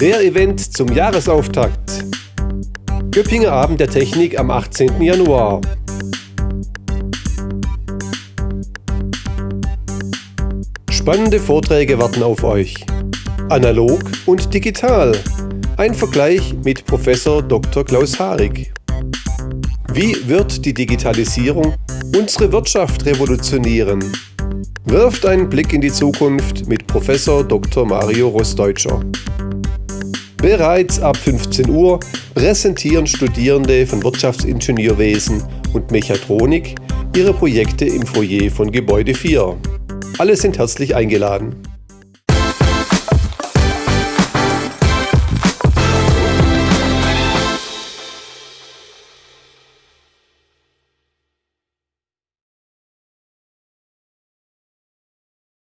Der Event zum Jahresauftakt. Göppinger Abend der Technik am 18. Januar. Spannende Vorträge warten auf euch. Analog und digital. Ein Vergleich mit Professor Dr. Klaus Haarig. Wie wird die Digitalisierung unsere Wirtschaft revolutionieren? Wirft einen Blick in die Zukunft mit Professor Dr. Mario Rossdeutscher. Bereits ab 15 Uhr präsentieren Studierende von Wirtschaftsingenieurwesen und Mechatronik ihre Projekte im Foyer von Gebäude 4. Alle sind herzlich eingeladen.